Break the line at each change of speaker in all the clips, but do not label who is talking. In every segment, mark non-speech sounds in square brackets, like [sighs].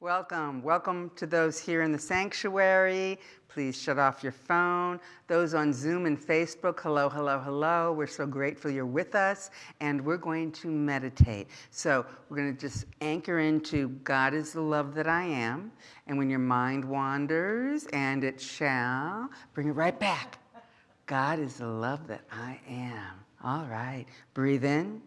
Welcome. Welcome to those here in the sanctuary. Please shut off your phone. Those on Zoom and Facebook, hello, hello, hello. We're so grateful you're with us, and we're going to meditate. So, we're going to just anchor into God is the love that I am. And when your mind wanders, and it shall, bring it right back. God is the love that I am. All right. Breathe in.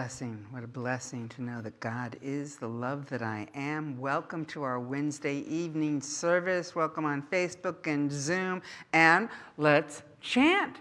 Blessing. What a blessing to know that God is the love that I am. Welcome to our Wednesday evening service. Welcome on Facebook and Zoom. And let's chant.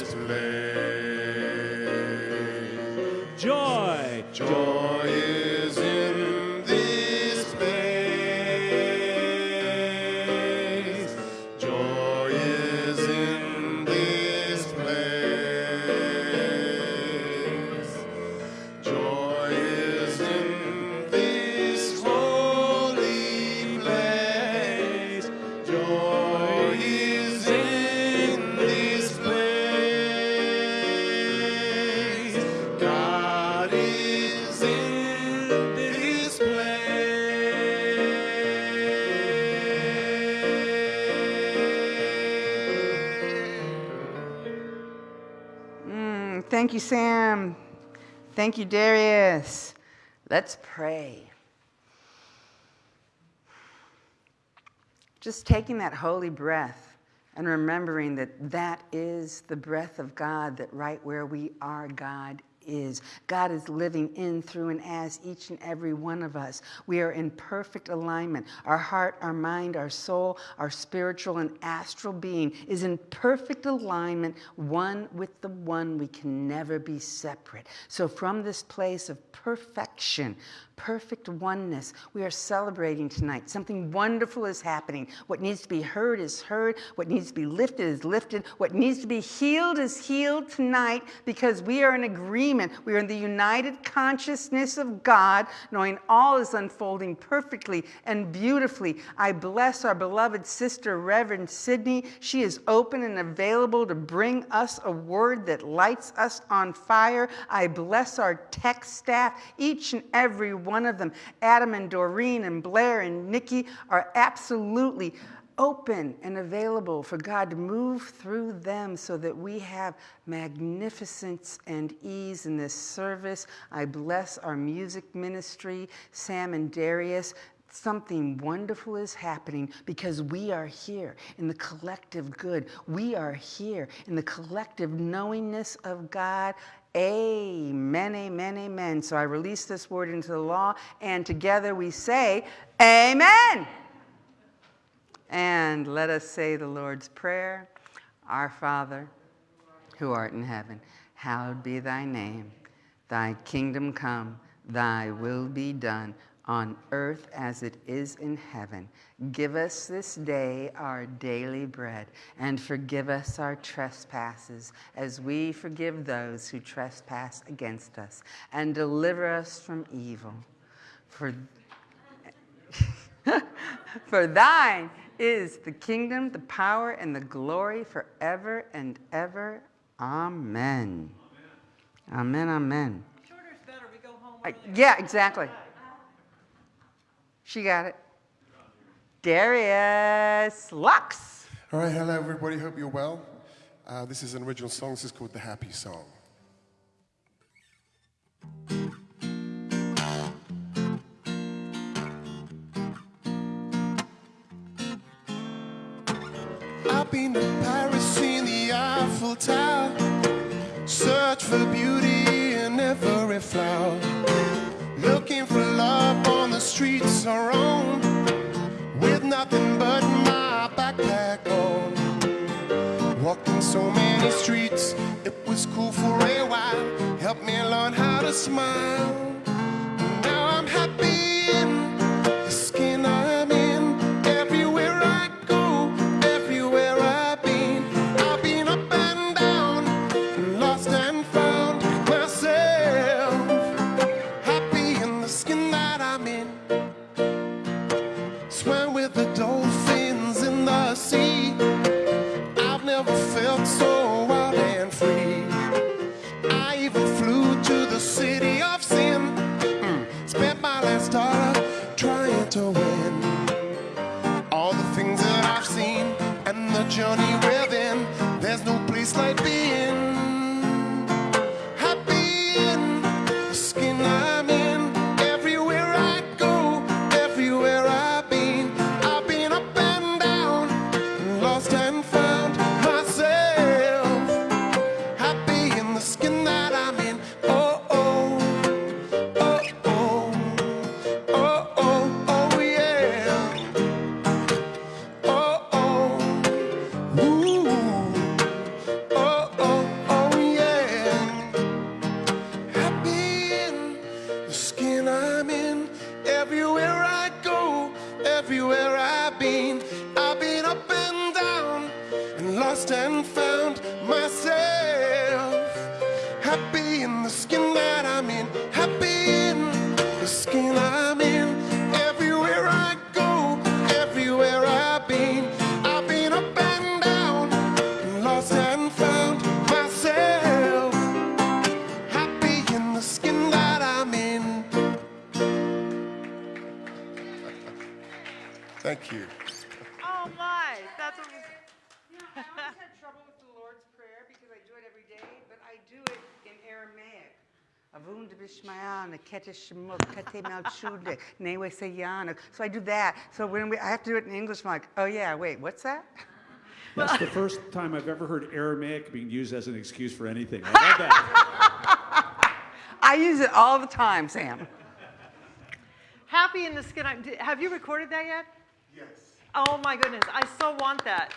This place.
Thank you, Darius. Let's pray. Just taking that holy breath and remembering that that is the breath of God, that right where we are, God is. God is living in, through, and as each and every one of us. We are in perfect alignment. Our heart, our mind, our soul, our spiritual and astral being is in perfect alignment, one with the one. We can never be separate. So, from this place of perfection, perfect oneness, we are celebrating tonight. Something wonderful is happening. What needs to be heard is heard. What needs to be lifted is lifted. What needs to be healed is healed tonight because we are in agreement. We are in the united consciousness of God, knowing all is unfolding perfectly and beautifully. I bless our beloved sister, Reverend Sydney. She is open and available to bring us a word that lights us on fire. I bless our tech staff, each and every one of them. Adam and Doreen and Blair and Nikki are absolutely open and available for God to move through them so that we have magnificence and ease in this service. I bless our music ministry, Sam and Darius. Something wonderful is happening because we are here in the collective good. We are here in the collective knowingness of God. Amen, amen, amen. So I release this word into the law, and together we say, Amen. And let us say the Lord's Prayer Our Father, who art in heaven, hallowed be thy name. Thy kingdom come, thy will be done on earth as it is in heaven. Give us this day our daily bread, and forgive us our trespasses as we forgive those who trespass against us, and deliver us from evil. For, [laughs] for thine is the kingdom, the power, and the glory forever and ever. Amen. Amen, amen.
Shorter is better. We go home
Uh, yeah, exactly. She got it. Darius Lux.
All right, hello everybody. Hope you're well. Uh, this is an original song. This is called "The Happy Song." I've been to Paris, seen the Eiffel Tower, search for beauty in every flower, streets around with nothing but my backpack on. Walking so many streets, it was cool for a while. Helped me learn how to smile. Now I'm happy There's no place like being [laughs]
So I do that. So when we, I have to do it in English, I'm like, oh yeah, wait, what's that? [laughs]
That's the first time I've ever heard Aramaic being used as an excuse for anything. I love that. [laughs]
I use it all the time, Sam.
happy in the skin. Have you recorded that yet?
Yes.
Oh my goodness, I so want that.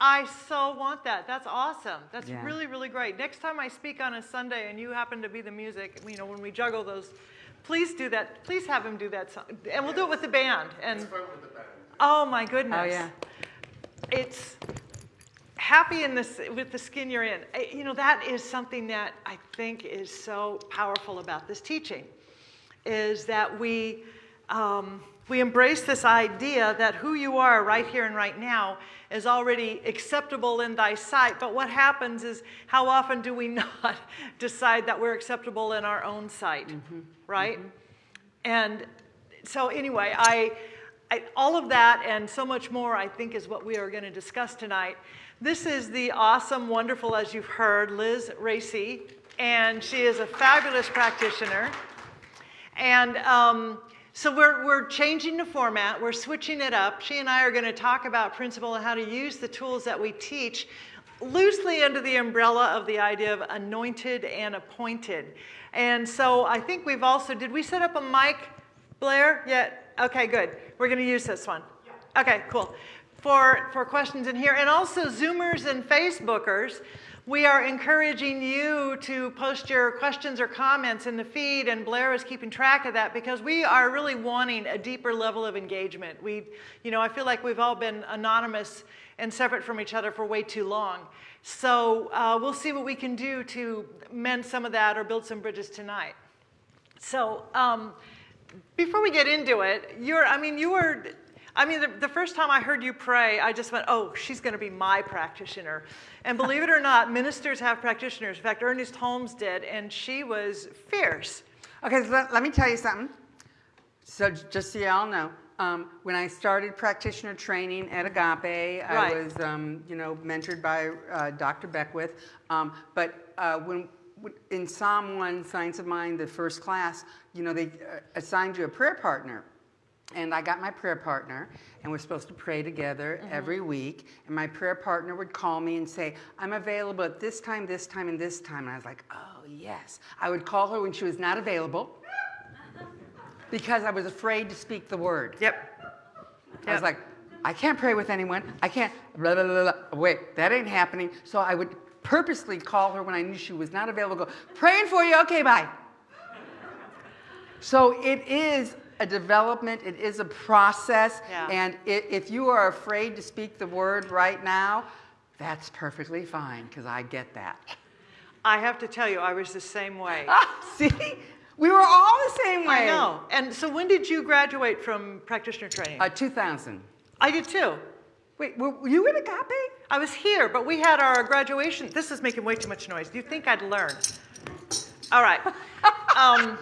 I so want that. That's awesome. That's
Yeah.
really, really great. Next time I speak on a Sunday and you happen to be the music, you know, when we juggle those, please do that. Please have him do that song. And we'll do it with the band. And oh my goodness.
Oh yeah.
it's happy in this with the skin you're in you know that is something that i think is so powerful about this teaching is that we um, we embrace this idea that who you are right here and right now is already acceptable in thy sight. But what happens is how often do we [laughs] not decide that we're acceptable in our own sight? Right? And so anyway, I, I, all of that and so much more, I think, is what we are going to discuss tonight. This is the awesome, wonderful, as you've heard, Liz Racy, and she is a fabulous practitioner. And um, so we're, we're changing the format, we're switching it up. She and I are going to talk about principle and how to use the tools that we teach loosely under the umbrella of the idea of anointed and appointed. And so I think we've also, did we set up a mic, Blair? Yeah, okay, good. We're going to use this one. Okay, cool. For, for questions in here, and also Zoomers and Facebookers, we are encouraging you to post your questions or comments in the feed, and Blair is keeping track of that because we are really wanting a deeper level of engagement. We, you know, I feel like we've all been anonymous and separate from each other for way too long. So uh, we'll see what we can do to mend some of that or build some bridges tonight. So um, before we get into it, you're, I mean, you were, I mean, the, the first time I heard you pray, I just went, oh, she's going to be my practitioner. And believe it or not, ministers have practitioners. In fact, Ernest Holmes did, and she was fierce.
Okay, so let, let me tell you something. So just so y'all know, um, when I started practitioner training at Agape, I
Right.
was, um, you know, mentored by uh, Dr. Beckwith. Um, but uh, when when- in Psalm 1, Science of Mind, the first class, you know, they uh, assigned you a prayer partner. And I got my prayer partner, and we're supposed to pray together mm-hmm. every week. And my prayer partner would call me and say, I'm available at this time, this time, and this time. And I was like, oh, yes. I would call her when she was not available [laughs] because I was afraid to speak the word.
Yep.
I was like, I can't pray with anyone. I can't, blah, blah, blah, blah. Wait, that ain't happening. So I would purposely call her when I knew she was not available, go, praying for you, okay, bye. So it is a development, it is a process,
Yeah.
and i- if you are afraid to speak the word right now, that's perfectly fine, because I get that.
I have to tell you, I was the same way.
Ah, [laughs] See, we were all the same way.
I know. And so when did you graduate from practitioner training?
Uh, 2000.
I did too.
Wait, were were you in Agape?
I was here, but we had our graduation. This is making way too much noise. Do you think I'd learn? All right. [laughs] Um,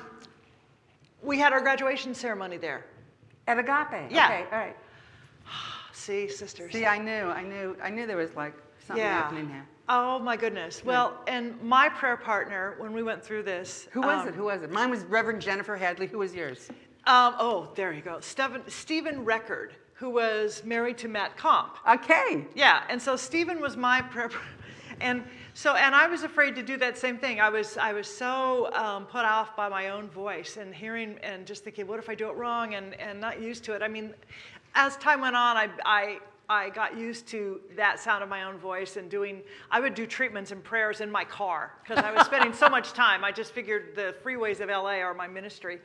we had our graduation ceremony there.
At Agape?
Yeah.
Okay, all right. [sighs]
See, sisters.
See, I knew, I knew, I knew there was like something
yeah.
happening here.
Oh my goodness. Well, and my prayer partner when we went through this.
Who was
um,
it? Who was it? Mine was Reverend Jennifer Hadley. Who was yours?
Um, oh, there you go. Stephen, Stephen Record, who was married to Matt Comp.
Okay.
Yeah, and so Stephen was my prayer, [laughs] and so and I was afraid to do that same thing. I was I was so um, put off by my own voice and hearing and just thinking, what if I do it wrong and and not used to it. I mean, as time went on, I I. I got used to that sound of my own voice and doing, I would do treatments and prayers in my car because I was spending so much time. I just figured the freeways of LA are my ministry.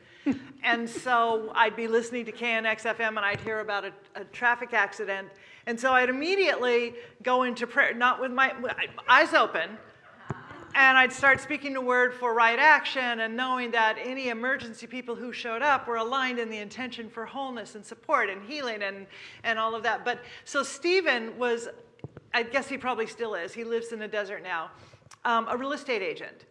and so I'd be listening to KNX FM and I'd hear about a, a traffic accident. And so I'd immediately go into prayer, not with my eyes open, and I'd start speaking the word for right action and knowing that any emergency people who showed up were aligned in the intention for wholeness and support and healing and, and all of that. But so Stephen was, I guess he probably still is, he lives in the desert now, um, a real estate agent.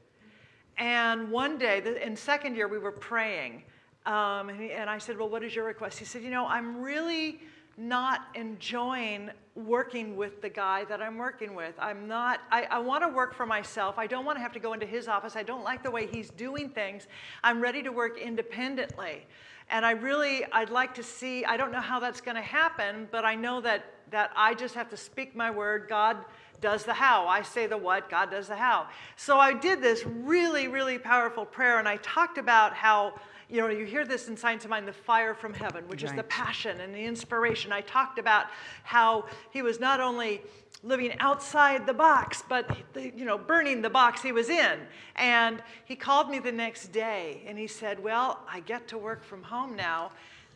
And one day, in second year, we were praying. Um, and, he, and I said, Well, what is your request? He said, You know, I'm really not enjoying working with the guy that I'm working with. I'm not, I, I want to work for myself. I don't want to have to go into his office. I don't like the way he's doing things. I'm ready to work independently. And I really, I'd like to see, I don't know how that's going to happen, but I know that, that I just have to speak my word. God does the how. I say the what, God does the how. So I did this really, really powerful prayer, and I talked about how, you know, you hear this in Science of Mind, the fire from heaven, which is the passion and the inspiration. I talked about how he was not only living outside the box, but the, you know, burning the box he was in. And he called me the next day and he said, "Well, I get to work from home now.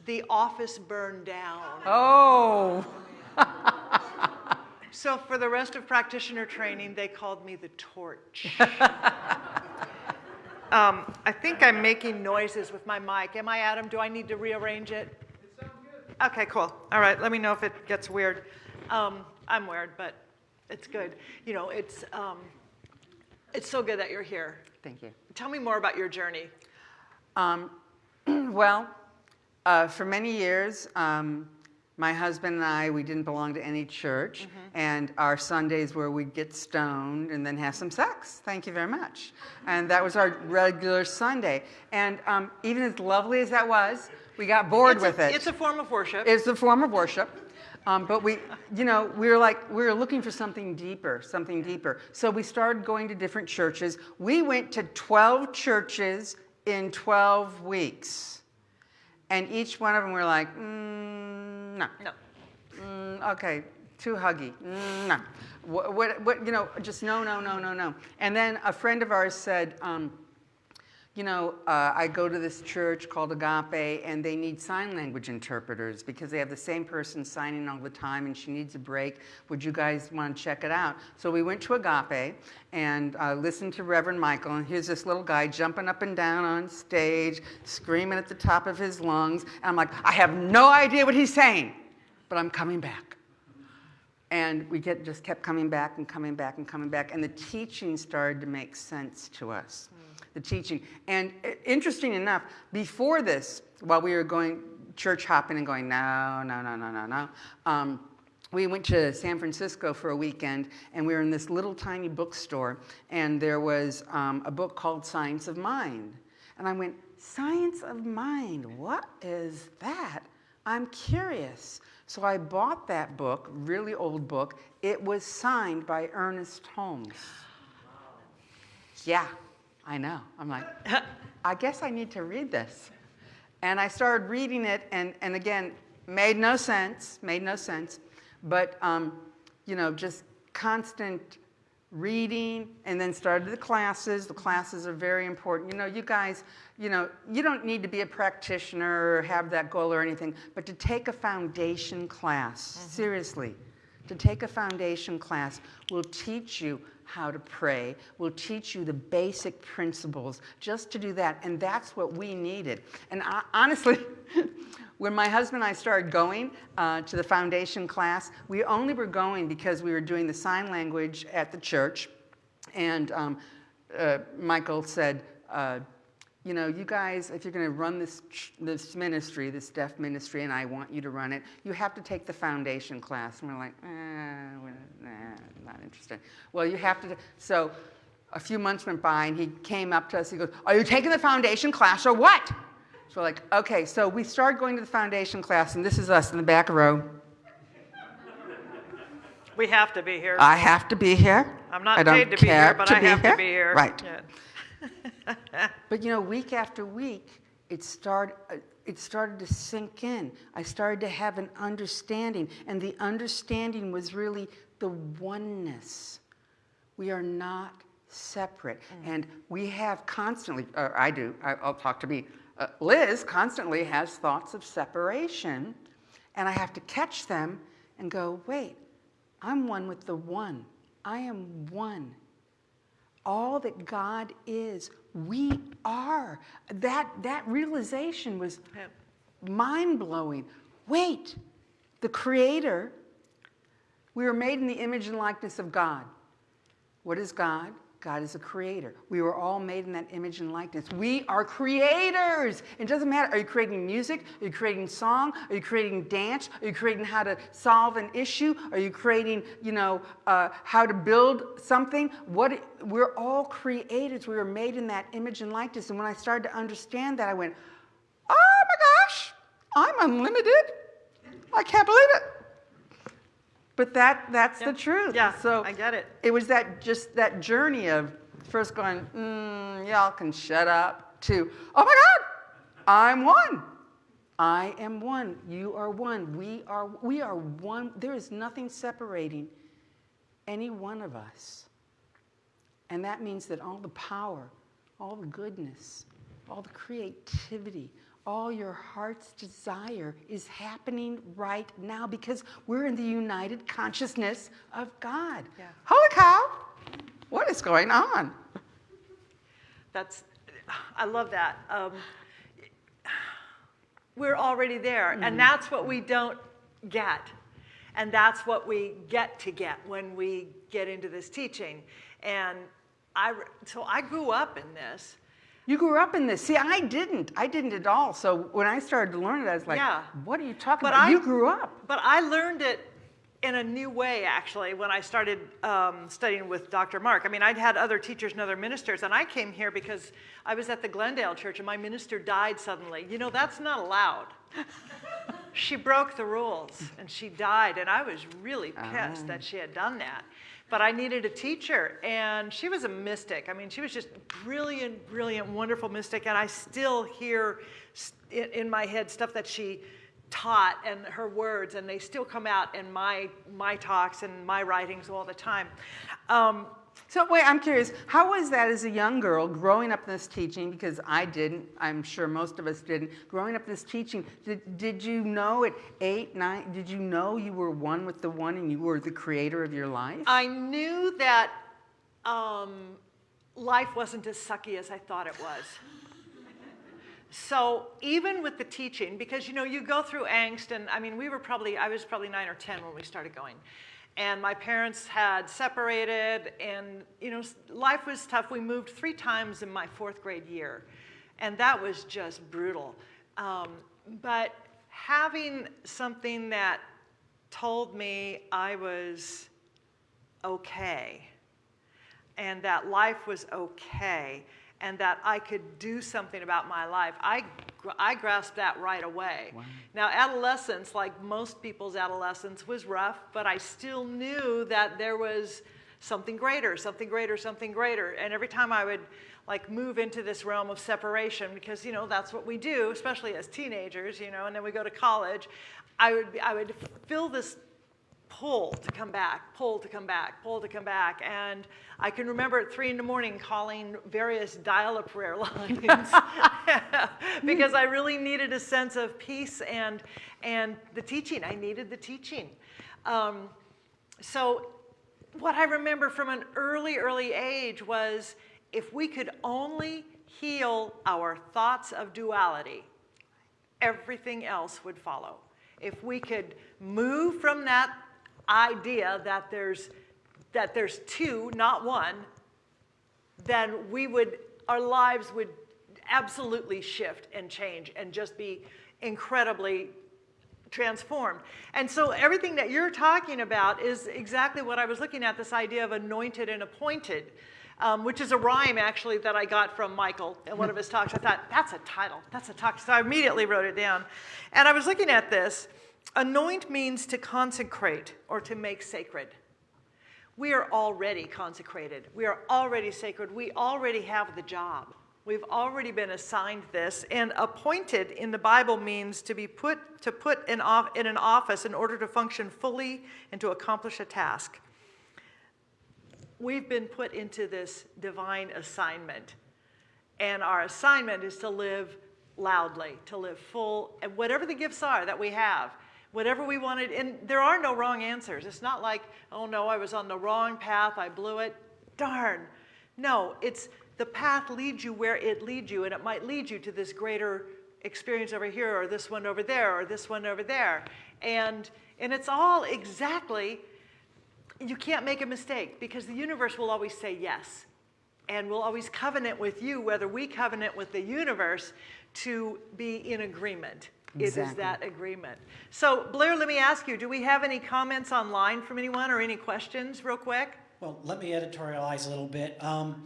The office burned down."
Oh. [laughs]
So for the rest of practitioner training, they called me the torch. [laughs] um, I think I'm making noises with my mic. Am I, Adam? Do I need to rearrange it? It sounds good. Okay, cool. All right, let me know if it gets weird. Um, I'm weird, but it's good. You know, it's, um, it's so good that you're here.
Thank you.
Tell me more about your journey.
Um, [clears throat] well, uh, for many years, um, my husband and I, we didn't belong to any church, and our Sundays were we'd get stoned and then have some sex. Thank you very much. And that was our regular Sunday. And um, even as lovely as that was, we got bored
it's
with
a,
it.
It's a form of worship.
It's a form of worship. Um, but we, you know, we were like, we were looking for something deeper, something deeper. So we started going to different churches. We went to 12 churches in 12 weeks. And each one of them we were like, mm, no.
no.
Mm, okay, too huggy. Mm, no. What, what, what, you know, just no, no, no, no, no. And then a friend of ours said, um, you know, uh, I go to this church called Agape, and they need sign language interpreters because they have the same person signing all the time, and she needs a break. Would you guys want to check it out? So we went to Agape and uh, listened to Reverend Michael, and here's this little guy jumping up and down on stage, screaming at the top of his lungs. And I'm like, I have no idea what he's saying, but I'm coming back. And we get, just kept coming back and coming back and coming back. And the teaching started to make sense to us. The teaching. And interesting enough, before this, while we were going church hopping and going, no, no, no, no, no, no, um, we went to San Francisco for a weekend and we were in this little tiny bookstore and there was um, a book called Science of Mind. And I went, Science of Mind, what is that? I'm curious. So I bought that book, really old book. It was signed by Ernest Holmes. Yeah, I know. I'm like, [laughs] I guess I need to read this. And I started reading it, and, and again, made no sense, made no sense. But, um, you know, just constant reading and then started the classes. The classes are very important. You know, you guys, you know, you don't need to be a practitioner or have that goal or anything, but to take a foundation class, seriously, to take a foundation class will teach you how to pray, will teach you the basic principles just to do that. And that's what we needed. And I, [laughs] honestly, when my husband and I started going uh, to the foundation class, we only were going because we were doing the sign language at the church. And um, uh, Michael said, uh, you know, you guys, if you're going to run this, this ministry, this deaf ministry, and I want you to run it, you have to take the foundation class. And we're like, eh, we're, nah, not interested. Well, you have to. So a few months went by, and he came up to us. He goes, Are you taking the foundation class or what? So we're like, Okay. So we started going to the foundation class, and this is us in the back row.
We have to be here.
I have to be here.
I'm not
I
paid to be here,
care
but
to
I have to be here.
Right.
Yeah. [laughs]
But you know, week after week, it started. Uh, it started to sink in. I started to have an understanding, and the understanding was really the oneness. We are not separate, and we have constantly. Or I do. I, I'll talk to me. Uh, Liz constantly has thoughts of separation, and I have to catch them and go, wait. I'm one with the one. I am one all that God is, we are. That, that realization was
Yep.
mind blowing. Wait, the Creator, we were made in the image and likeness of God. What is God? God is a creator. We were all made in that image and likeness. We are creators. It doesn't matter. Are you creating music? Are you creating song? Are you creating dance? Are you creating how to solve an issue? Are you creating, you know, uh, how to build something? What? We're all creators. We were made in that image and likeness. And when I started to understand that, I went, "Oh my gosh, I'm unlimited! I can't believe it." But that that's
Yeah.
the truth.
Yeah,
So
I get it.
It was that just that journey of first going, mm, y'all can shut up, to, oh my God, I'm one. I am one. You are one. We are we are one. There is nothing separating any one of us. And that means that all the power, all the goodness, all the creativity, all your heart's desire is happening right now because we're in the united consciousness of God.
Yeah.
Holy cow! What is going on?
That's, I love that. Um, we're already there,
Mm-hmm.
and that's what we don't get. And that's what we get to get when we get into this teaching. And I, so I grew up in this.
You grew up in this. See, I didn't. I didn't at all. So when I started to learn it, I was like,
Yeah.
what are you talking
But
about?
I-
you grew up.
But I learned it in a new way, actually, when I started um, studying with Dr. Mark. I mean, I'd had other teachers and other ministers, and I came here because I was at the Glendale Church and my minister died suddenly. You know, that's not allowed. [laughs] she broke the rules and she died, and I was really pissed that she had done that. But I needed a teacher, and she was a mystic. I mean, she was just brilliant, brilliant, wonderful mystic, and I still hear in, my head stuff that she taught and her words, and they still come out in my my talks and my writings all the time. Um,
So wait, I'm curious. How was that as a young girl growing up this teaching? Because I didn't. I'm sure most of us didn't. Growing up this teaching, did, did you know at eight, nine? Did you know you were one with the one and you were the creator of your life?
I knew that um, life wasn't as sucky as I thought it was. So even with the teaching, because you know you go through angst, and I mean we were probably I was probably nine or ten when we started going, and my parents had separated, and you know life was tough. We moved three times in my fourth grade year, and that was just brutal. Um, but having something that told me I was okay and that life was okay and that I could do something about my life. I, I grasped that right away. Now, adolescence, like most people's adolescence, was rough, but I still knew that there was something greater, something greater, something greater. And every time I would like move into this realm of separation, because you know that's what we do, especially as teenagers, you know, and then we go to college. I would, be- I would feel this pull to come back, pull to come back, pull to come back. And I can remember at three in the morning calling various dial a prayer [laughs] lines [laughs] because I really needed a sense of peace and, and the teaching. I needed the teaching. Um, so, what I remember from an early, early age was if we could only heal our thoughts of duality, everything else would follow. If we could move from that idea that there's, that there's two, not one, then we would, our lives would absolutely shift and change and just be incredibly transformed. And so everything that you're talking about is exactly what I was looking at, this idea of anointed and appointed, um, which is a rhyme actually that I got from Michael in one of his talks. I thought, that's a title, that's a talk. So I immediately wrote it down. And I was looking at this. Anoint means to consecrate or to make sacred. We are already consecrated. We are already sacred. We already have the job. We've already been assigned this. And appointed in the Bible means to be put to put in, off, in an office in order to function fully and to accomplish a task. We've been put into this divine assignment. And our assignment is to live loudly, to live full, and whatever the gifts are that we have, whatever we wanted. And there are no wrong answers. It's not like, oh no, I was on the wrong path, I blew it. Darn. No, it's the path leads you where it leads you, and it might lead you to this greater experience over here, or this one over there, or this one over there. And, and it's all exactly, you can't make a mistake because the universe will always say yes and will always covenant with you, whether we covenant with the universe to be in agreement. It is that agreement. So, Blair, let me ask you do we have any comments online from anyone or any questions, real quick?
Well, let me editorialize a little bit. Um,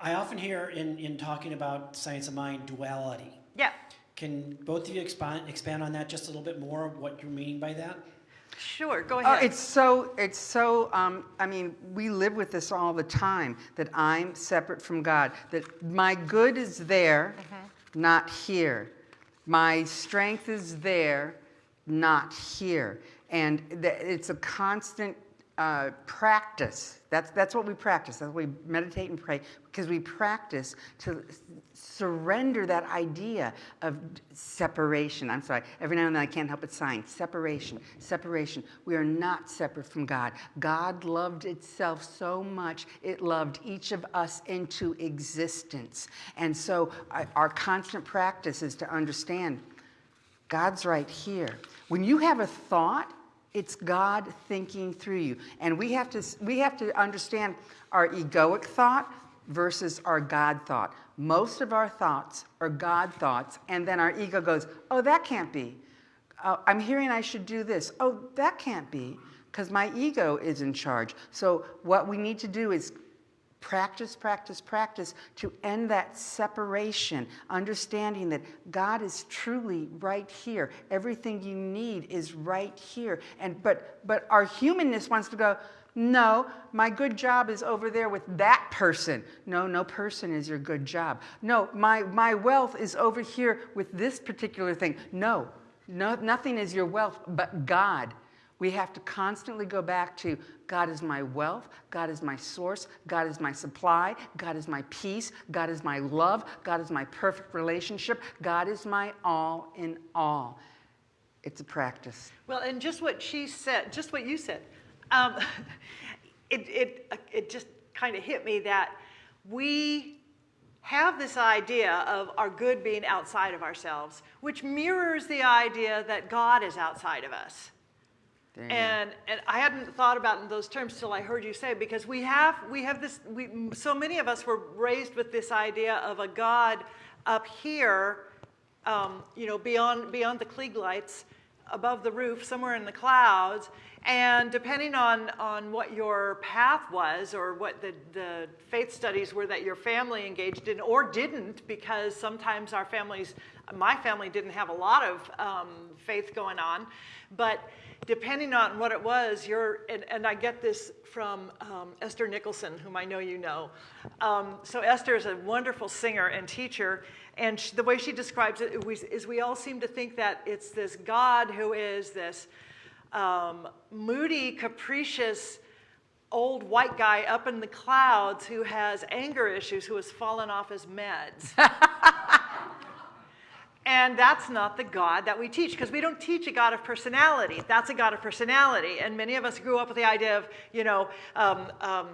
I often hear in, in talking about science of mind duality.
Yeah,
Can both of you expand, expand on that just a little bit more, what you're meaning by that?
sure, go
Oh,
ahead.
it's so, it's so, um, I mean, we live with this all the time that I'm separate from God, that my good is there, not here. My strength is there, not here. And it's a constant uh, practice. That's, that's what we practice. That's what we meditate and pray because we practice to surrender that idea of separation. I'm sorry, every now and then I can't help but sign separation, separation. We are not separate from God. God loved itself so much, it loved each of us into existence. And so I- our constant practice is to understand God's right here. When you have a thought, it's God thinking through you. And we have to we have to understand our egoic thought versus our God thought. Most of our thoughts are God thoughts, and then our ego goes, "Oh, that can't be. Uh, I'm hearing I should do this. Oh, that can't be." Because my ego is in charge. So, what we need to do is practice, practice, practice to end that separation, understanding that God is truly right here. Everything you need is right here. And but but our humanness wants to go, no, my good job is over there with that person. No, no person is your good job. No, my my wealth is over here with this particular thing. No, no nothing is your wealth but God. We have to constantly go back to God is my wealth, God is my source, God is my supply, God is my peace, God is my love, God is my perfect relationship, God is my all in all. It's a practice.
Well, and just what she said, just what you said, um, [laughs] it, it, it just kind of hit me that we have this idea of our good being outside of ourselves, which mirrors the idea that God is outside of us. And, and I hadn't thought about in those terms till I heard you say, because we have, we have this, we, so many of us were raised with this idea of a God up here, um, you know, beyond, beyond the Klieg lights, above the roof, somewhere in the clouds. And depending on, on what your path was or what the, the faith studies were that your family engaged in or didn't, because sometimes our families my family didn't have a lot of um, faith going on, but depending on what it was, you're, and, and I get this from um, Esther Nicholson, whom I know you know. Um, so Esther is a wonderful singer and teacher, and sh the way she describes it is, is we all seem to think that it's this God who is this um, moody, capricious, old white guy up in the clouds who has anger issues, who has fallen off his meds. [laughs] and that's not the God that we teach, because we don't teach a God of personality. That's a God of personality. And many of us grew up with the idea of, you know, um, um,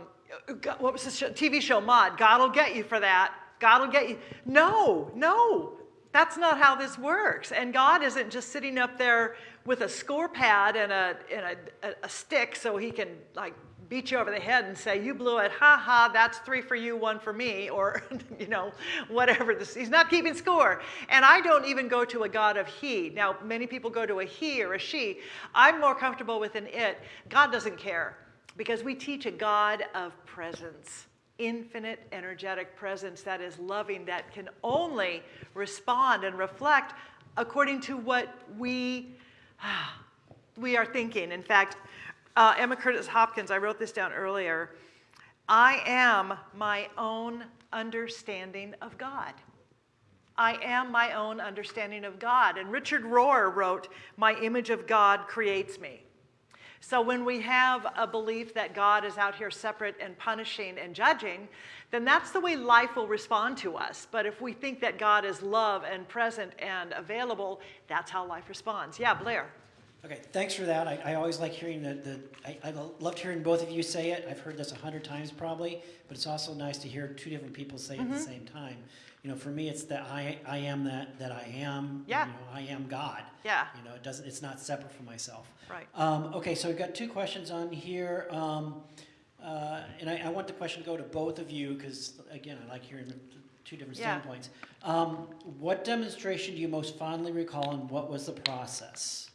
what was this show, TV show, Maude? God will get you for that. God will get you. No, no, that's not how this works. And God isn't just sitting up there with a score pad and a, and a, a stick so he can like beat you over the head and say, you blew it, ha ha, that's three for you, one for me, [laughs] or, you know, whatever. This, he's not keeping score. And I don't even go to a God of he. Now, many people go to a he or a she. I'm more comfortable with an it. God doesn't care because we teach a God of presence infinite energetic presence that is loving, that can only respond and reflect according to what we, [sighs] we are thinking. In fact, uh, Emma Curtis Hopkins, I wrote this down earlier. I am my own understanding of God. I am my own understanding of God. And Richard Rohr wrote, My image of God creates me. So when we have a belief that God is out here separate and punishing and judging, then that's the way life will respond to us. But if we think that God is love and present and available, that's how life responds. Yeah, Blair.
Okay, thanks for that. I, I always like hearing the, the I, I loved hearing both of you say it. I've heard this a hundred times probably, but it's also nice to hear two different people say it at the same time. You know, for me, it's that I, I am that, that I am.
Yeah.
You know, I am God.
Yeah.
You know, it doesn't, it's not separate from myself.
Right.
Um, okay, so we've got two questions on here. Um, uh, and I, I want the question to go to both of you because, again, I like hearing two different
Yeah.
standpoints. Um, what demonstration do you most fondly recall and what was the process?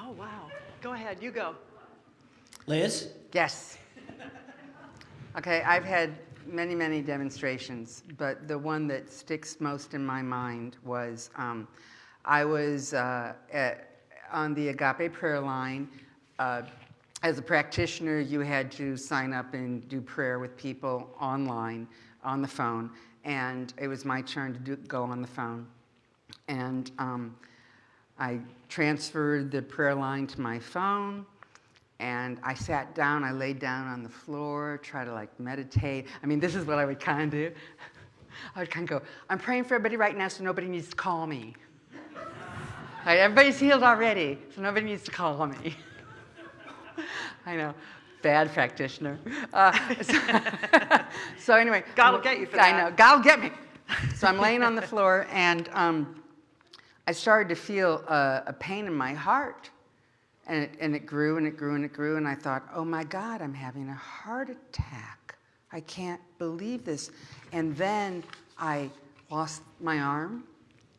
Oh, wow. Go ahead, you go.
Liz?
Yes. Okay, I've had many, many demonstrations, but the one that sticks most in my mind was um, I was uh, at, on the Agape prayer line. Uh, as a practitioner, you had to sign up and do prayer with people online on the phone, and it was my turn to do, go on the phone. And um, I transferred the prayer line to my phone and I sat down, I laid down on the floor, try to like meditate. I mean, this is what I would kind of do. [laughs] I would kind of go, I'm praying for everybody right now so nobody needs to call me. [laughs] Right, everybody's healed already, so nobody needs to call me. [laughs] I know, bad practitioner. Uh, so, so anyway.
God will get you for that.
I know, God will get me. So I'm laying on the floor and um, I started to feel a, a pain in my heart. And it, and it grew and it grew and it grew. And I thought, oh my God, I'm having a heart attack. I can't believe this. And then I lost my arm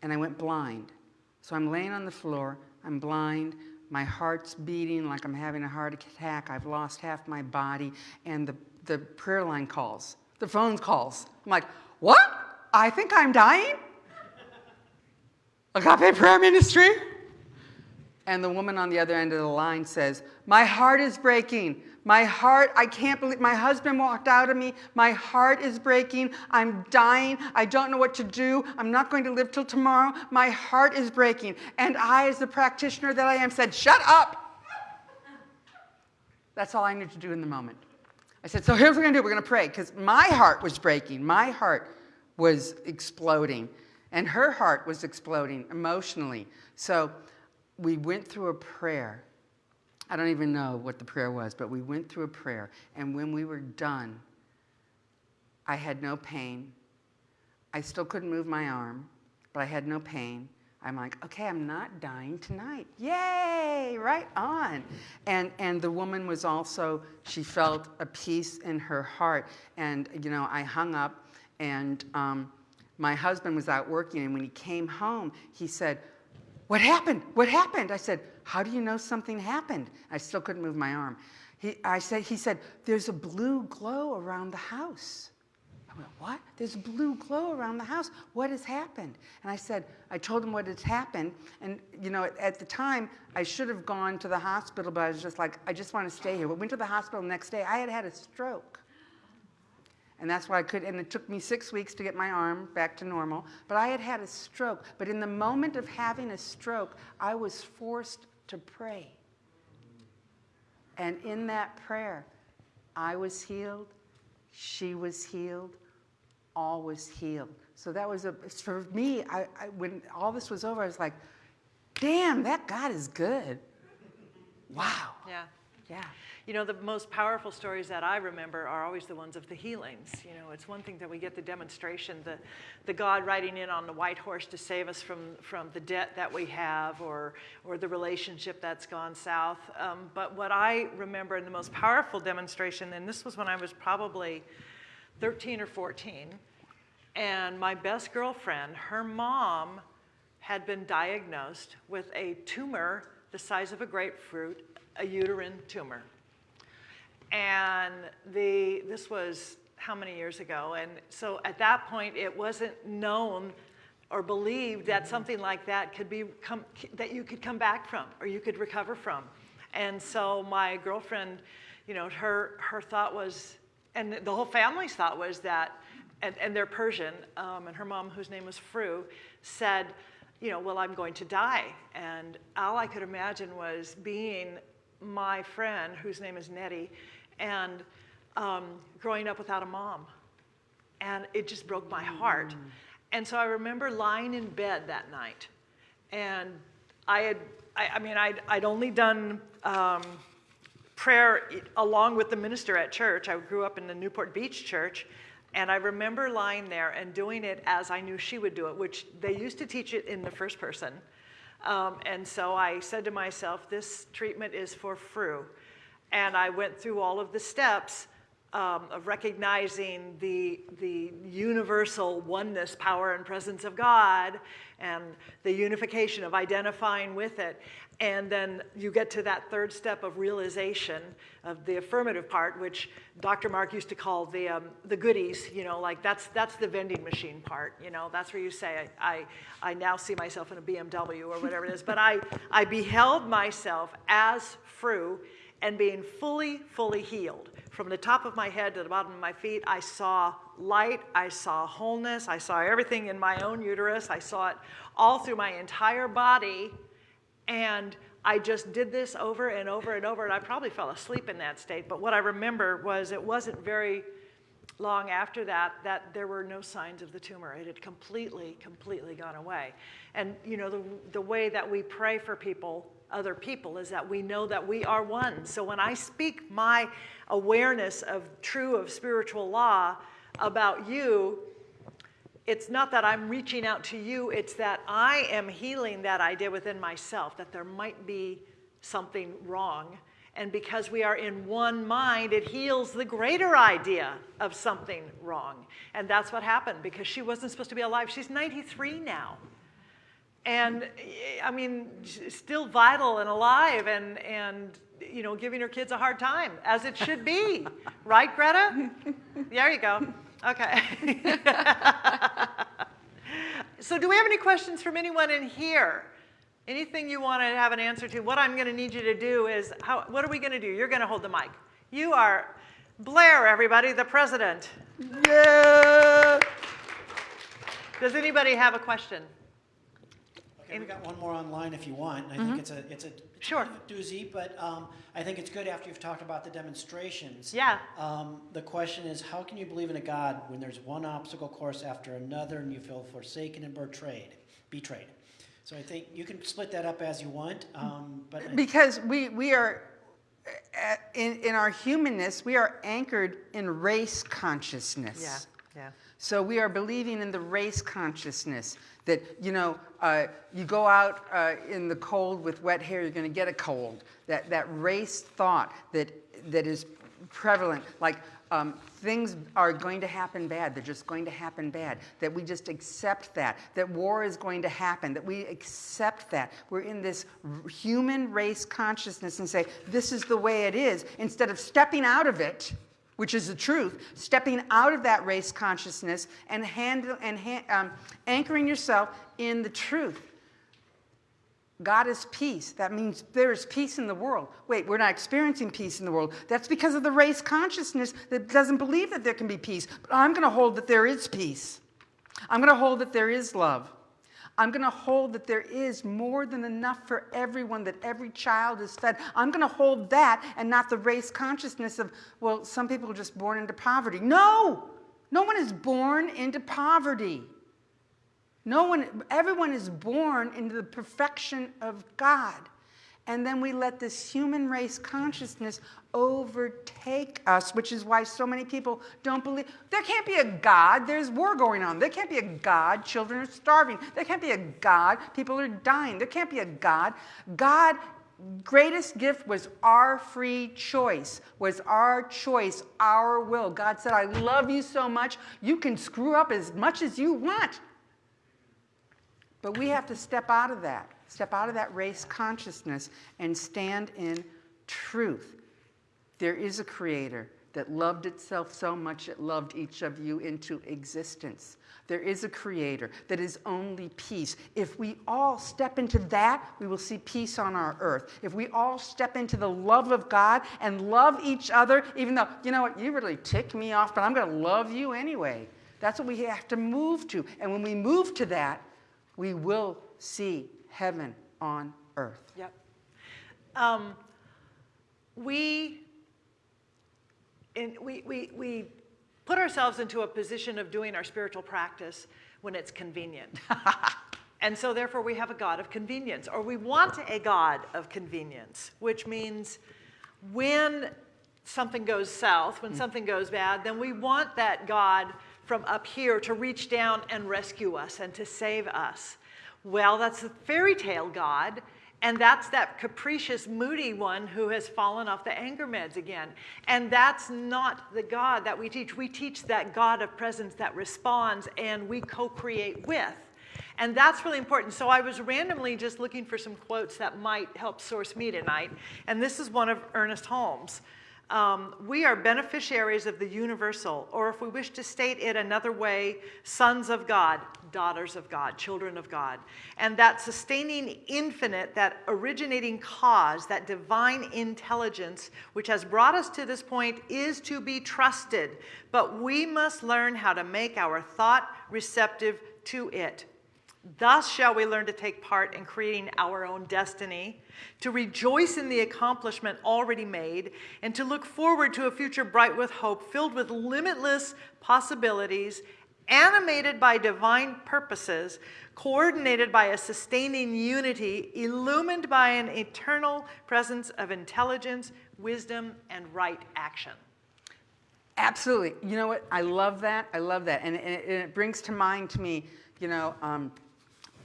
and I went blind. So I'm laying on the floor, I'm blind, my heart's beating like I'm having a heart attack, I've lost half my body, and the, the prayer line calls, the phone calls. I'm like, what? I think I'm dying? Agape Prayer Ministry? And the woman on the other end of the line says, My heart is breaking. My heart, I can't believe, my husband walked out of me. My heart is breaking. I'm dying. I don't know what to do. I'm not going to live till tomorrow. My heart is breaking. And I, as the practitioner that I am, said, Shut up. That's all I knew to do in the moment. I said, So here's what we're going to do. We're going to pray because my heart was breaking. My heart was exploding. And her heart was exploding emotionally. So we went through a prayer. I don't even know what the prayer was, but we went through a prayer. And when we were done, I had no pain. I still couldn't move my arm, but I had no pain. I'm like, okay, I'm not dying tonight. Yay, right on. And, and the woman was also, she felt a peace in her heart. And, you know, I hung up and um, my husband was out working. And when he came home, he said, what happened? What happened? I said, How do you know something happened? I still couldn't move my arm. He, I said, he said, There's a blue glow around the house. I went, what? There's a blue glow around the house. What has happened? And I said, I told him what had happened. And, you know, at, at the time, I should have gone to the hospital, but I was just like, I just want to stay here. We went to the hospital the next day. I had had a stroke. And that's why I could, and it took me six weeks to get my arm back to normal. But I had had a stroke. But in the moment of having a stroke, I was forced to pray. And in that prayer, I was healed, she was healed, all was healed. So that was a, for me, I, I, when all this was over, I was like, damn, that God is good. Wow.
Yeah.
Yeah.
You know, the most powerful stories that I remember are always the ones of the healings. You know, it's one thing that we get the demonstration, the, the God riding in on the white horse to save us from, from the debt that we have or, or the relationship that's gone south. Um, but what I remember in the most powerful demonstration, and this was when I was probably 13 or 14, and my best girlfriend, her mom had been diagnosed with a tumor the size of a grapefruit, a uterine tumor. And the, this was how many years ago? And so at that point, it wasn't known or believed that something like that could be, come, that you could come back from or you could recover from. And so my girlfriend, you know, her, her thought was, and the whole family's thought was that, and, and they're Persian, um, and her mom, whose name was Fru, said, you know, well, I'm going to die. And all I could imagine was being my friend, whose name is Nettie, and um, growing up without a mom. And it just broke my heart. And so I remember lying in bed that night. And I had, I, I mean, I'd, I'd only done um, prayer along with the minister at church. I grew up in the Newport Beach church. And I remember lying there and doing it as I knew she would do it, which they used to teach it in the first person. Um, and so I said to myself, this treatment is for Fru. And I went through all of the steps um, of recognizing the, the universal oneness, power, and presence of God, and the unification of identifying with it. And then you get to that third step of realization of the affirmative part, which Dr. Mark used to call the, um, the goodies, you know, like that's, that's the vending machine part, you know, that's where you say, I, I, I now see myself in a BMW or whatever it is, but I, I beheld myself as Fru and being fully, fully healed. From the top of my head to the bottom of my feet, I saw light, I saw wholeness, I saw everything in my own uterus, I saw it all through my entire body, and I just did this over and over and over, and I probably fell asleep in that state. But what I remember was it wasn't very long after that that there were no signs of the tumor. It had completely, completely gone away. And you know, the, the way that we pray for people, other people, is that we know that we are one. So when I speak my awareness of true of spiritual law about you, it's not that I'm reaching out to you, it's that I am healing that idea within myself, that there might be something wrong. And because we are in one mind, it heals the greater idea of something wrong. And that's what happened because she wasn't supposed to be alive. She's 93 now. And eh, I mean, still vital and alive and, and you know, giving her kids a hard time, as it should be. [laughs] right, Greta? There you go. Okay. [laughs] so do we have any questions from anyone in here? Anything you want to have an answer to? What I'm going to need you to do is, how, what are we going to do? You're going to hold the mic. You are Blair, everybody, the president.
Yeah.
Does anybody have a question?
Okay, we got one more online if you want. and I think it's a, it's a, it's
Sure.
kind of a doozy, but um, I think it's good after you've talked about the demonstrations.
Yeah.
Um, the question is, how can you believe in a God when there's one obstacle course after another and you feel forsaken and betrayed? Betrayed. So I think you can split that up as you want, um, but I-
Because we, we are, uh, in, in our humanness, we are anchored in race consciousness.
Yeah, yeah.
So we are believing in the race consciousness that, you know, uh, you go out uh, in the cold with wet hair, you're going to get a cold. That, that race thought that, that is prevalent, like um, things are going to happen bad, they're just going to happen bad. That we just accept that. That war is going to happen, that we accept that. We're in this human race consciousness and say, this is the way it is, instead of stepping out of it which is the truth, stepping out of that race consciousness and, handle, and ha- um, anchoring yourself in the truth. God is peace. That means there is peace in the world. Wait, we're not experiencing peace in the world. That's because of the race consciousness that doesn't believe that there can be peace. But I'm going to hold that there is peace. I'm going to hold that there is love. I'm going to hold that there is more than enough for everyone, that every child is fed. I'm going to hold that and not the race consciousness of, well, some people are just born into poverty. No! No one is born into poverty. No one, everyone is born into the perfection of God. And then we let this human race consciousness overtake us, which is why so many people don't believe. There can't be a God. There's war going on. There can't be a God. Children are starving. There can't be a God. People are dying. There can't be a God. God greatest gift was our free choice was our choice our will god said i love you so much you can screw up as much as you want but we have to step out of that, step out of that race consciousness and stand in truth. There is a creator that loved itself so much it loved each of you into existence. There is a creator that is only peace. If we all step into that, we will see peace on our earth. If we all step into the love of God and love each other, even though, you know what, you really tick me off, but I'm going to love you anyway. That's what we have to move to. And when we move to that, we will see heaven on earth.
Yep. Um, we, in, we, we, we put ourselves into a position of doing our spiritual practice when it's convenient. [laughs] and so, therefore, we have a God of convenience, or we want a God of convenience, which means when something goes south, when something goes bad, then we want that God from up here to reach down and rescue us and to save us. Well, that's the fairy tale God, and that's that capricious, moody one who has fallen off the anger meds again. And that's not the God that we teach. We teach that God of presence that responds and we co create with. And that's really important. So I was randomly just looking for some quotes that might help source me tonight. And this is one of Ernest Holmes. Um, we are beneficiaries of the universal, or if we wish to state it another way, sons of God, daughters of God, children of God. And that sustaining infinite, that originating cause, that divine intelligence, which has brought us to this point, is to be trusted. But we must learn how to make our thought receptive to it. Thus shall we learn to take part in creating our own destiny, to rejoice in the accomplishment already made, and to look forward to a future bright with hope, filled with limitless possibilities, animated by divine purposes, coordinated by a sustaining unity, illumined by an eternal presence of intelligence, wisdom, and right action.
Absolutely. You know what? I love that. I love that. And, and, it, and it brings to mind to me, you know, um,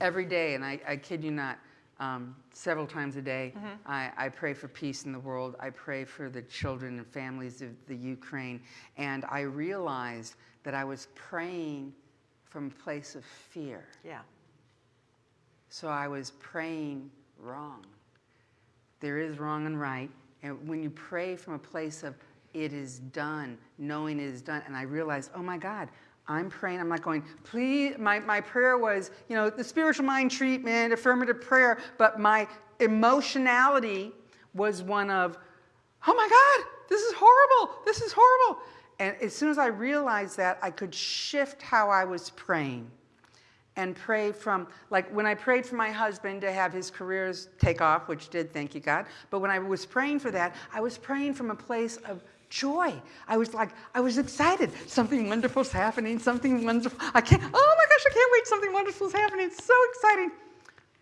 every day, and I, I kid you not, um, several times a day, I, I pray for peace in the world. I pray for the children and families of the Ukraine. And I realized that I was praying from a place of fear.
Yeah.
So I was praying wrong. There is wrong and right. And when you pray from a place of it is done, knowing it is done, and I realized, oh my God, I'm praying, I'm not going, please, my, my prayer was, you know, the spiritual mind treatment, affirmative prayer, but my emotionality was one of, oh my God, this is horrible, this is horrible. And as soon as I realized that, I could shift how I was praying and pray from, like when I prayed for my husband to have his careers take off, which did, thank you God. But when I was praying for that, I was praying from a place of joy. I was like, I was excited. Something wonderful's happening, something wonderful. I can't, oh my gosh, I can't wait, something wonderful's happening. It's so exciting.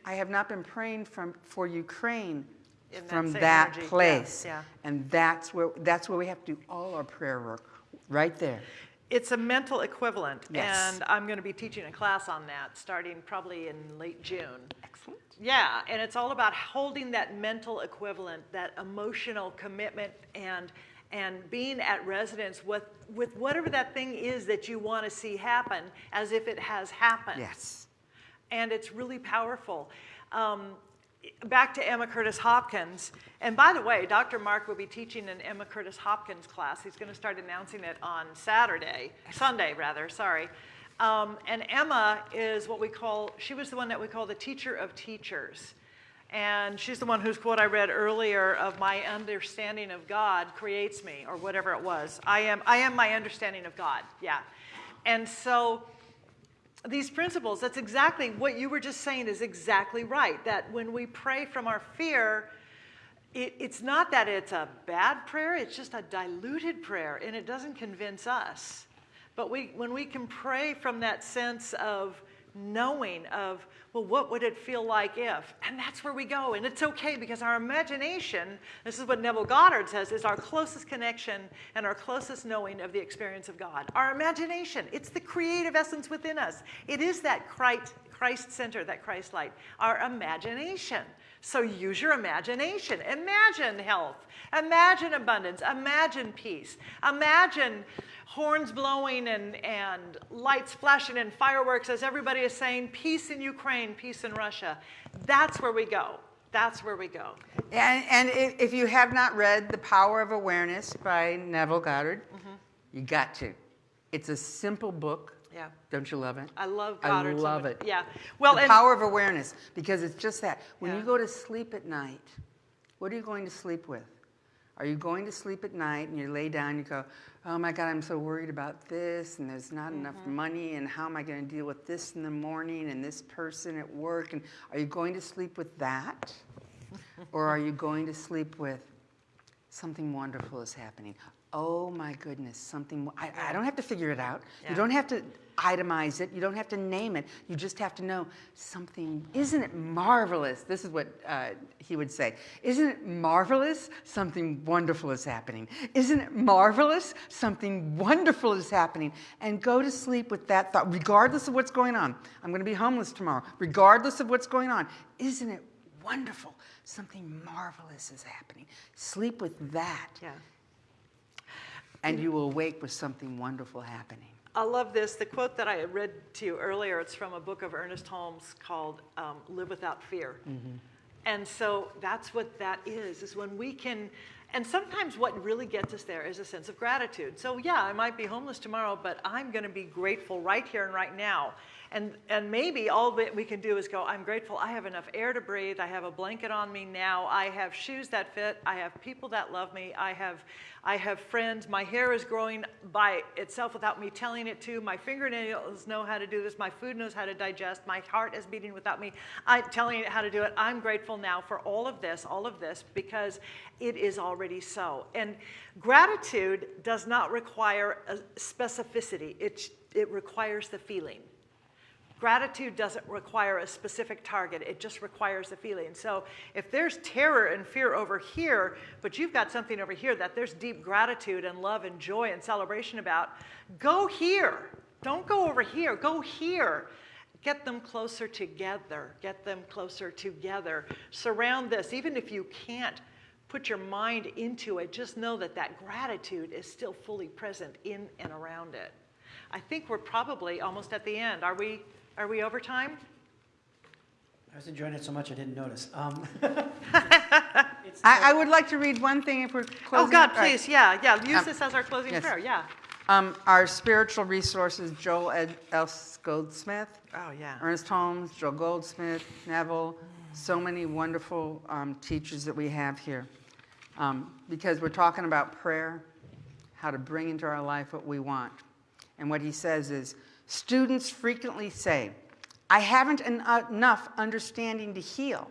I have not been praying from, for Ukraine
In
from that
energy, yeah,
place.
yeah.
And that's where, that's where we have to do all our prayer work, right there.
It's a mental equivalent,
Yes.
and I'm going to be teaching a class on that starting probably in late June.
Excellent.
Yeah, and it's all about holding that mental equivalent, that emotional commitment, and and being at residence with with whatever that thing is that you want to see happen, as if it has happened.
Yes.
and it's really powerful. Um, back to Emma Curtis Hopkins. And by the way, Dr. Mark will be teaching an Emma Curtis Hopkins class. He's going to start announcing it on Saturday, Sunday rather, sorry. Um, and Emma is what we call, she was the one that we call the teacher of teachers. And she's the one whose quote I read earlier of my understanding of God creates me, or whatever it was. I am, I am my understanding of God, yeah. And so these principles, that's exactly what you were just saying is exactly right. That when we pray from our fear, it, it's not that it's a bad prayer, it's just a diluted prayer, and it doesn't convince us. But we, when we can pray from that sense of knowing of, well, what would it feel like if? And that's where we go. And it's okay because our imagination, this is what Neville Goddard says, is our closest connection and our closest knowing of the experience of God. Our imagination, it's the creative essence within us. It is that Christ, center, that Christ light, our imagination. So use your imagination. Imagine health. Imagine abundance. Imagine peace. Imagine horns blowing and, and lights flashing and fireworks as everybody is saying, peace in Ukraine, peace in Russia. That's where we go. That's where we go.
And, and if, you have not read The Power of Awareness by Neville Goddard, mm-hmm. you got to. It's a simple book.
Yeah.
Don't you love it?
I love
I
Goddard. so
love it.
Yeah. Well,
the power of awareness, because it's just that. When
Yeah.
you go to sleep at night, what are you going to sleep with? Are you going to sleep at night and you lay down, and you go, oh my God, I'm so worried about this, and there's not enough
Mm-hmm.
money, and how am I going to deal with this in the morning, and this person at work? And are you going to sleep with that? [laughs] or are you going to sleep with something wonderful is happening? Oh my goodness, something, I, I don't have to figure it out.
Yeah.
You don't have to itemize it. You don't have to name it. You just have to know something, isn't it marvelous? This is what uh, he would say. Isn't it marvelous? Something wonderful is happening. Isn't it marvelous? Something wonderful is happening. And go to sleep with that thought, regardless of what's going on. I'm going to be homeless tomorrow, regardless of what's going on. Isn't it wonderful? Something marvelous is happening. Sleep with that,
yeah.
and you will wake with something wonderful happening.
I love this. The quote that I read to you earlier, it's from a book of Ernest Holmes called um, Live Without Fear. And so that's what that is, is when we can, and sometimes what really gets us there is a sense of gratitude. So yeah, I might be homeless tomorrow, but I'm gonna be grateful right here and right now. And, and maybe all that we can do is go, I'm grateful I have enough air to breathe, I have a blanket on me now, I have shoes that fit, I have people that love me, I have, I have friends, my hair is growing by itself without me telling it to, my fingernails know how to do this, my food knows how to digest, my heart is beating without me I, telling it how to do it. I'm grateful now for all of this, all of this, because it is already so. And gratitude does not require specificity, it, it requires the feeling. Gratitude doesn't require a specific target, it just requires a feeling. So if there's terror and fear over here, but you've got something over here that there's deep gratitude and love and joy and celebration about, go here. Don't go over here, go here. Get them closer together, get them closer together. Surround this, even if you can't put your mind into it, just know that that gratitude is still fully present in and around it. I think we're probably almost at the end. Are we, are we over time?
I was enjoying it so much I didn't notice. Um, [laughs] it's
I, I would like to read one thing if we're closing.
Oh, God,
All right.
please, yeah, yeah, use
Um,
this as our closing
yes.
prayer, yeah.
Um, our spiritual resources, Joel Ed, S. Goldsmith,
Oh, yeah.
Ernest Holmes, Joel Goldsmith, Neville, so many wonderful um, teachers that we have here. Um, because we're talking about prayer, how to bring into our life what we want. And what he says is, students frequently say, I haven't en- enough understanding to heal.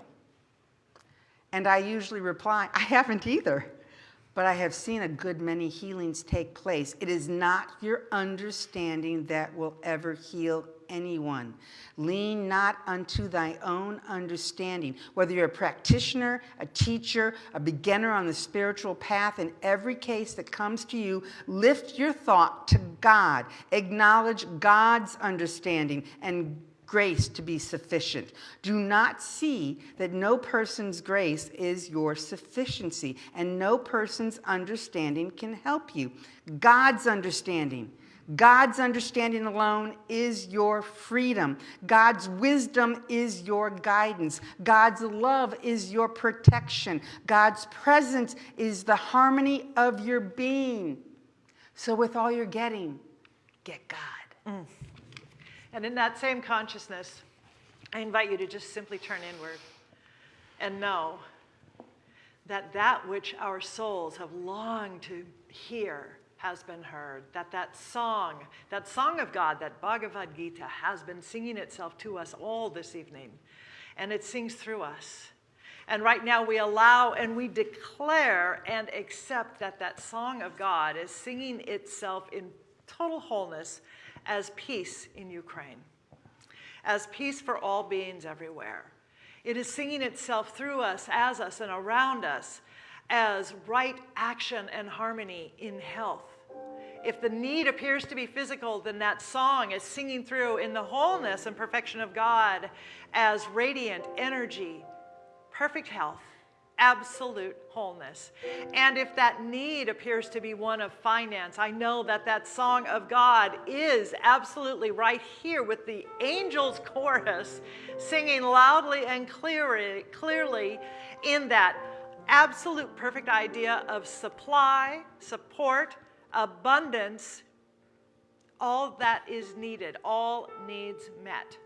And I usually reply, I haven't either, but I have seen a good many healings take place. It is not your understanding that will ever heal anyone. Lean not unto thy own understanding. Whether you're a practitioner, a teacher, a beginner on the spiritual path, in every case that comes to you, lift your thought to God. Acknowledge God's understanding and grace to be sufficient. Do not see that no person's grace is your sufficiency, and no person's understanding can help you. God's understanding, God's understanding alone is your freedom. God's wisdom is your guidance. God's love is your protection. God's presence is the harmony of your being. So, with all you're getting, get God. Mm.
And in that same consciousness, I invite you to just simply turn inward and know that that which our souls have longed to hear has been heard. That that song, that song of God, that Bhagavad Gita has been singing itself to us all this evening. And it sings through us. And right now we allow and we declare and accept that that song of God is singing itself in total wholeness as peace in Ukraine, as peace for all beings everywhere. It is singing itself through us, as us, and around us as right action and harmony in health. If the need appears to be physical, then that song is singing through in the wholeness and perfection of God as radiant energy, perfect health, absolute wholeness. And if that need appears to be one of finance, I know that that song of God is absolutely right here with the angels chorus singing loudly and clearly, clearly in that absolute perfect idea of supply, support, abundance, all that is needed, all needs met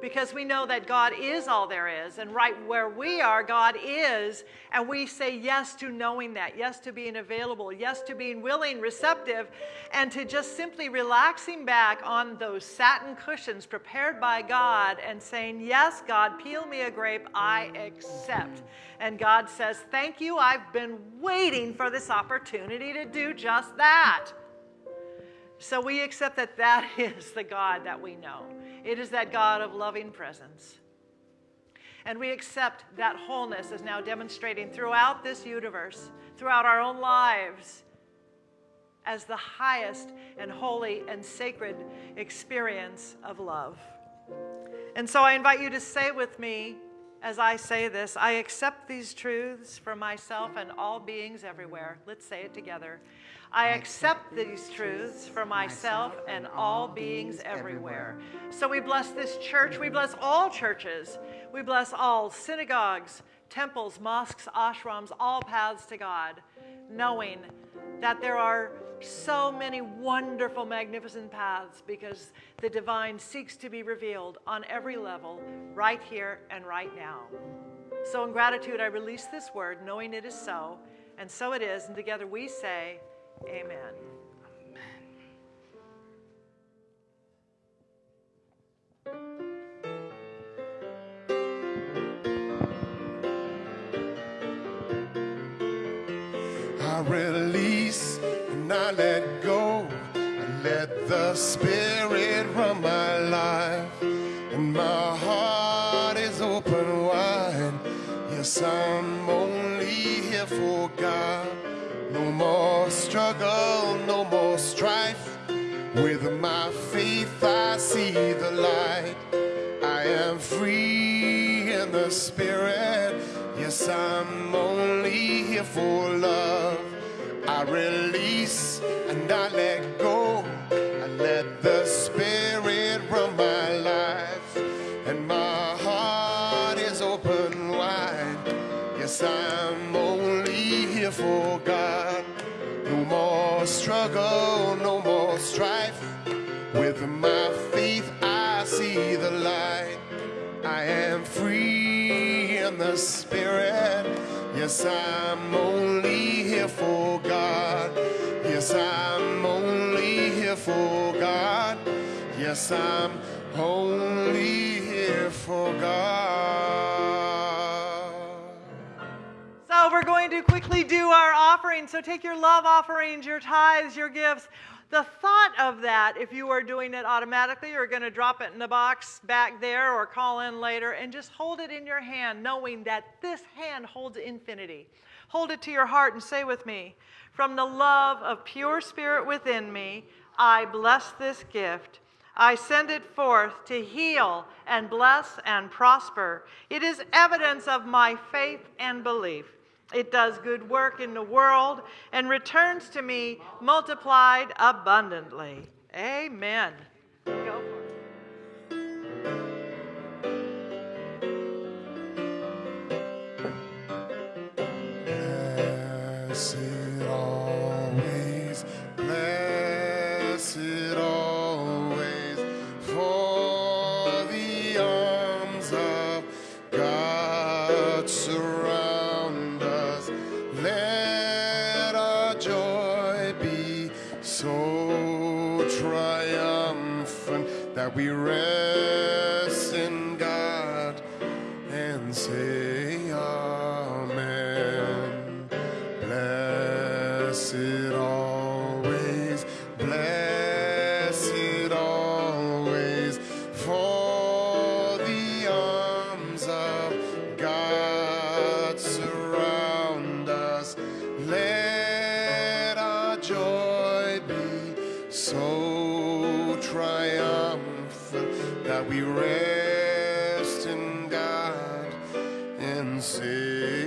because we know that God is all there is, and right where we are, God is, and we say yes to knowing that, yes to being available, yes to being willing, receptive, and to just simply relaxing back on those satin cushions prepared by God and saying, Yes, God, peel me a grape, I accept. And God says, Thank you, I've been waiting for this opportunity to do just that. So we accept that that [laughs] is the God that we know. It is that God of loving presence. And we accept that wholeness is now demonstrating throughout this universe, throughout our own lives, as the highest and holy and sacred experience of love. And so I invite you to say with me, as I say this, I accept these truths for myself and all beings everywhere. Let's say it together. I accept these truths for myself and all beings everywhere. So we bless this church. We bless all churches. We bless all synagogues, temples, mosques, ashrams, all paths to God, knowing that there are so many wonderful, magnificent paths because the divine seeks to be revealed on every level, right here and right now. So, in gratitude, I release this word, knowing it is so, and so it is. And together we say, Amen.
I release I let go. Let the Spirit run my life. And my heart is open wide. Yes, I'm only here for God. No more struggle, no more strife. With my faith, I see the light. I am free in the spirit. Yes, I'm only here for love. I release and I let go. I let the spirit run my life. And my heart is open wide. Yes, I'm only here for God. No more struggle, no more strife. With my faith, I see the light. I am free in the spirit. Yes, I'm only here for. Yes, I'm only here for God. Yes, I'm only here for God.
So we're going to quickly do our offering. So take your love offerings, your tithes, your gifts. The thought of that, if you are doing it automatically, you're going to drop it in the box back there or call in later and just hold it in your hand, knowing that this hand holds infinity. Hold it to your heart and say with me, from the love of pure spirit within me, I bless this gift. I send it forth to heal and bless and prosper. It is evidence of my faith and belief. It does good work in the world and returns to me multiplied abundantly. Amen.
So triumphant that we rest in God and say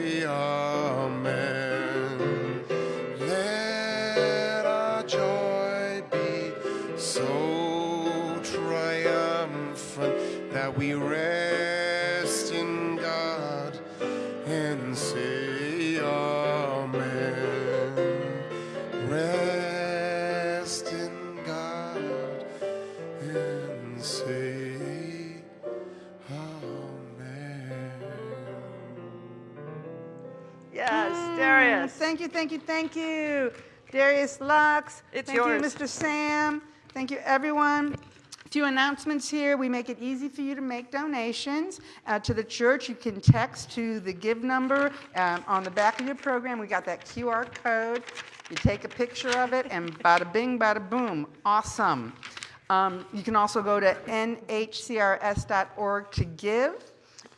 Thank you, thank you. Darius Lux.
It's
thank
yours.
you, Mr. Sam. Thank you, everyone. A few announcements here. We make it easy for you to make donations uh, to the church. You can text to the give number um, on the back of your program. We got that QR code. You take a picture of it, and bada bing, bada boom. Awesome. Um, you can also go to nhcrs.org to give.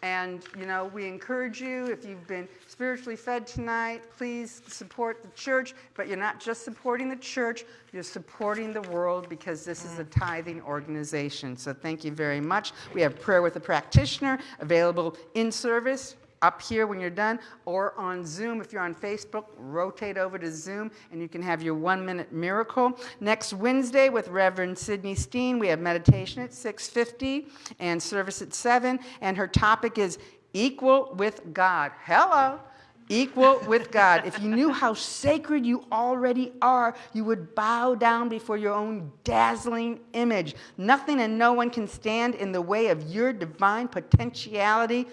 And, you know, we encourage you, if you've been spiritually fed tonight, please support the church. But you're not just supporting the church, you're supporting the world because this is a mm. tithing organization. So thank you very much. We have prayer with a practitioner available in service up here when you're done or on Zoom. If you're on Facebook, rotate over to Zoom and you can have your one minute miracle. Next Wednesday with Reverend Sydney Steen, we have meditation at 6.50 and service at 7. And her topic is equal with God. Hello. Equal with God. If you knew how sacred you already are, you would bow down before your own dazzling image. Nothing and no one can stand in the way of your divine potentiality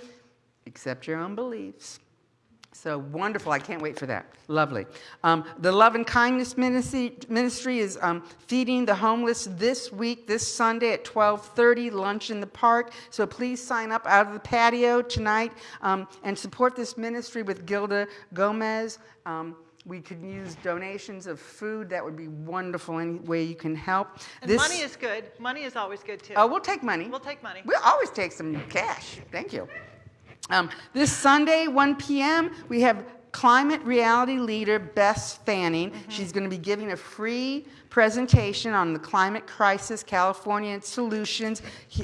except your own beliefs. So wonderful. I can't wait for that. Lovely. Um, the Love and Kindness Ministry, ministry is um, feeding the homeless this week, this Sunday at 1230, lunch in the park. So please sign up out of the patio tonight um, and support this ministry with Gilda Gomez. Um, we could use donations of food. That would be wonderful. Any way you can help.
And money is good. Money is always good too.
Oh, we'll take money.
We'll take money.
We'll always take some cash. Thank you. Um, this Sunday, 1 p.m., we have climate reality leader Bess Fanning. She's going to be giving a free presentation on the climate crisis, California and solutions.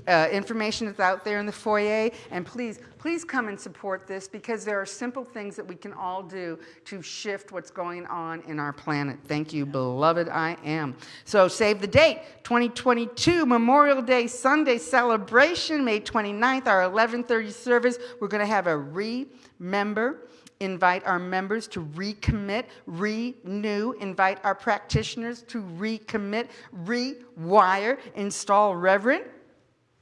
Uh, information is out there in the foyer. And please, please come and support this because there are simple things that we can all do to shift what's going on in our planet. Thank you, beloved I am. So save the date 2022 Memorial Day Sunday celebration, May 29th, our 1130 service. We're going to have a remember invite our members to recommit, renew, invite our practitioners to recommit, rewire, install Reverend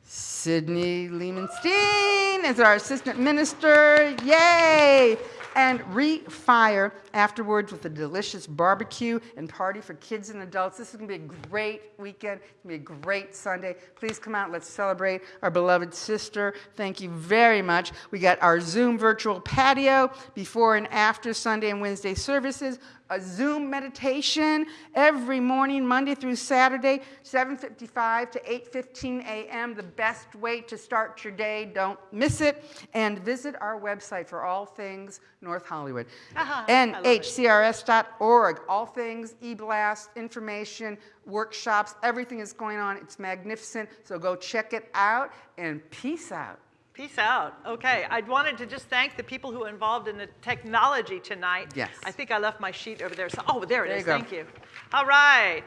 Sydney Lehman-Steen as our assistant minister. Yay! And refire afterwards with a delicious barbecue and party for kids and adults. This is going to be a great weekend. It's going to be a great Sunday. Please come out. Let's celebrate our beloved sister. Thank you very much. We got our Zoom virtual patio before and after Sunday and Wednesday services a Zoom meditation every morning, Monday through Saturday, 7:55 to 8:15 a.m. The best way to start your day. Don't miss it. And visit our website for all things North Hollywood.
Aha, I love
nhcrs.org. All things e-blast, information, workshops, everything is going on. It's magnificent. So go check it out and peace out.
Peace out. Okay, I wanted to just thank the people who are involved in the technology tonight.
Yes.
I think I left my sheet over there. So, oh, there it
There
is.
you.
Thank you. All right.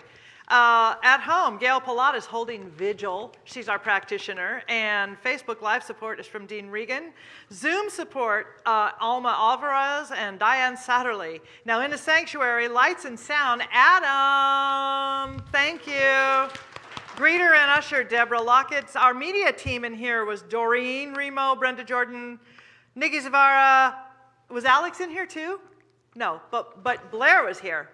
Uh, at home, Gail Palat is holding vigil. She's our practitioner. And Facebook Live support is from Dean Regan. Zoom support, uh, Alma Alvarez and Diane Satterley. Now, in the sanctuary, lights and sound, Adam. Thank you. Greeter and usher, Deborah Lockett. Our media team in here was Doreen Remo, Brenda Jordan, Nikki Zavara. Was Alex in here too? No, but, but Blair was here.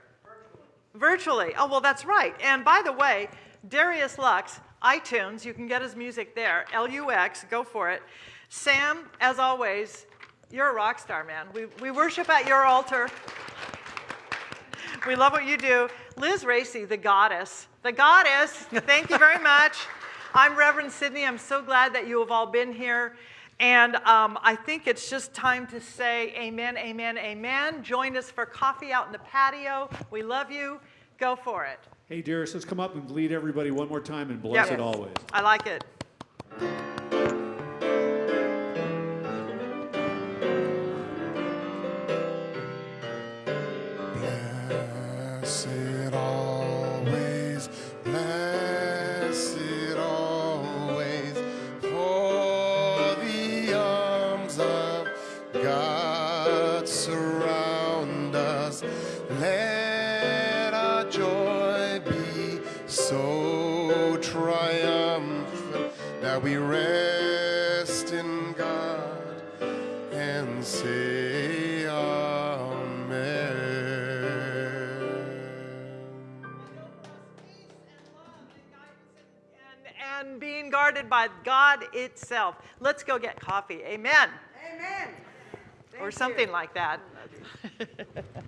Virtually. Oh, well, that's right. And by the way, Darius Lux, iTunes, you can get his music there. L-U-X, go for it. Sam, as always, you're a rock star, man. We, we worship at your altar. We love what you do. Liz Racy, the goddess. The goddess. Thank you very much. I'm Reverend Sydney. I'm so glad that you have all been here. And um, I think it's just time to say amen, amen, amen. Join us for coffee out in the patio. We love you. Go for it.
Hey, Darius, let's come up and lead everybody one more time and bless
Yeah.
it always.
I like it. Itself. Let's go get coffee. Amen.
Amen.
or something like that. [laughs]